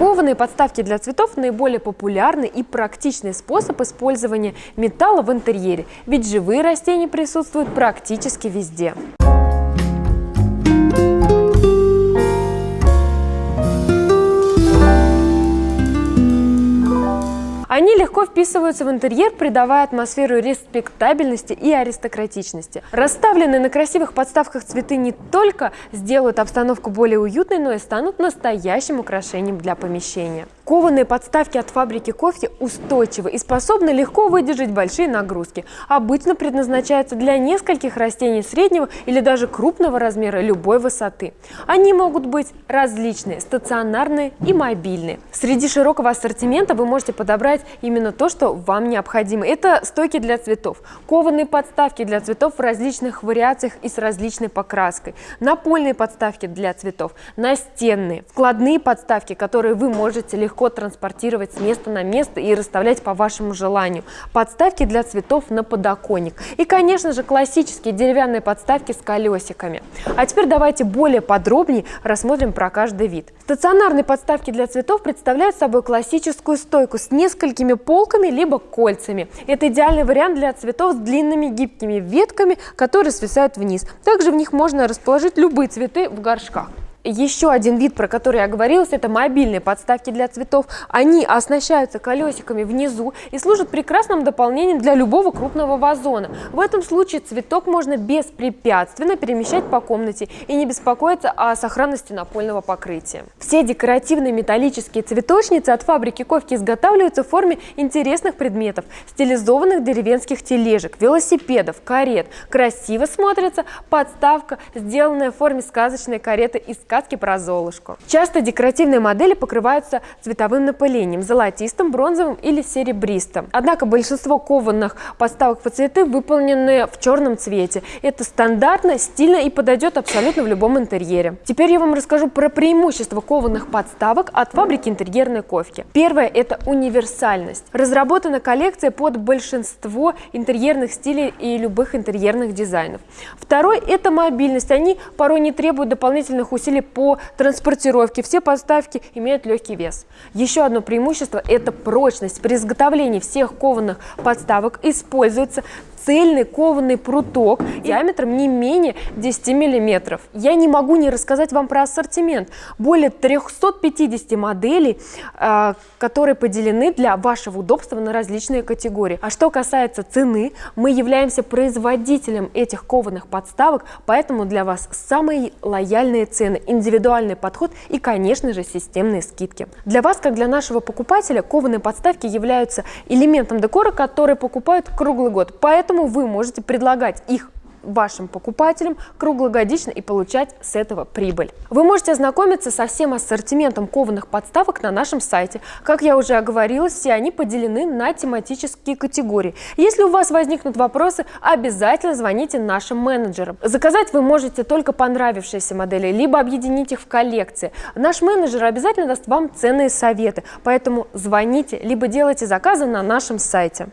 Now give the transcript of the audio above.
Кованые подставки для цветов – наиболее популярный и практичный способ использования металла в интерьере, ведь живые растения присутствуют практически везде. Они легко вписываются в интерьер, придавая атмосферу респектабельности и аристократичности. Расставленные на красивых подставках цветы не только сделают обстановку более уютной, но и станут настоящим украшением для помещения. Кованые подставки от фабрики кофе устойчивы и способны легко выдержать большие нагрузки. Обычно предназначаются для нескольких растений среднего или даже крупного размера любой высоты. Они могут быть различные, стационарные и мобильные. Среди широкого ассортимента вы можете подобрать именно то, что вам необходимо. Это стойки для цветов, кованые подставки для цветов в различных вариациях и с различной покраской, напольные подставки для цветов, настенные, складные подставки, которые вы можете легко легко транспортировать с места на место и расставлять по вашему желанию. Подставки для цветов на подоконник. И, конечно же, классические деревянные подставки с колесиками. А теперь давайте более подробнее рассмотрим про каждый вид. Стационарные подставки для цветов представляют собой классическую стойку с несколькими полками либо кольцами. Это идеальный вариант для цветов с длинными гибкими ветками, которые свисают вниз. Также в них можно расположить любые цветы в горшках. Еще один вид, про который я говорила, это мобильные подставки для цветов. Они оснащаются колесиками внизу и служат прекрасным дополнением для любого крупного вазона. В этом случае цветок можно беспрепятственно перемещать по комнате и не беспокоиться о сохранности напольного покрытия. Все декоративные металлические цветочницы от фабрики Ковки изготавливаются в форме интересных предметов, стилизованных деревенских тележек, велосипедов, карет. Красиво смотрится подставка, сделанная в форме сказочной кареты из сказки про Золушку. Часто декоративные модели покрываются цветовым напылением – золотистым, бронзовым или серебристым. Однако большинство кованых подставок по цветы выполнены в черном цвете. Это стандартно, стильно и подойдет абсолютно в любом интерьере. Теперь я вам расскажу про преимущества кованых подставок от фабрики интерьерной ковки. Первое – это универсальность. Разработана коллекция под большинство интерьерных стилей и любых интерьерных дизайнов. Второе – это мобильность. Они порой не требуют дополнительных усилий по транспортировке. Все подставки имеют легкий вес. Еще одно преимущество – это прочность. При изготовлении всех кованых подставок используется цельный кованый пруток диаметром не менее 10 мм. Я не могу не рассказать вам про ассортимент. Более 350 моделей, а, которые поделены для вашего удобства на различные категории. А что касается цены, мы являемся производителем этих кованых подставок, поэтому для вас самые лояльные цены, индивидуальный подход и, конечно же, системные скидки. Для вас, как для нашего покупателя, кованые подставки являются элементом декора, который покупают круглый год. Поэтому Поэтому вы можете предлагать их вашим покупателям круглогодично и получать с этого прибыль. Вы можете ознакомиться со всем ассортиментом кованых подставок на нашем сайте. Как я уже оговорилась, все они поделены на тематические категории. Если у вас возникнут вопросы, обязательно звоните нашим менеджерам. Заказать вы можете только понравившиеся модели, либо объединить их в коллекции. Наш менеджер обязательно даст вам ценные советы, поэтому звоните, либо делайте заказы на нашем сайте.